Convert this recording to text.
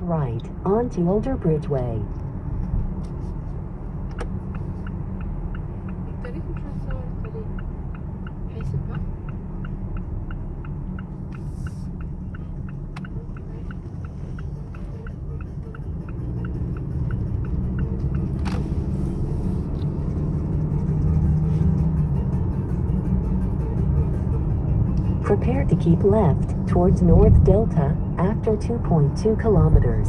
right onto Older Bridgeway. Prepare to keep left towards North Delta after 2.2 kilometers.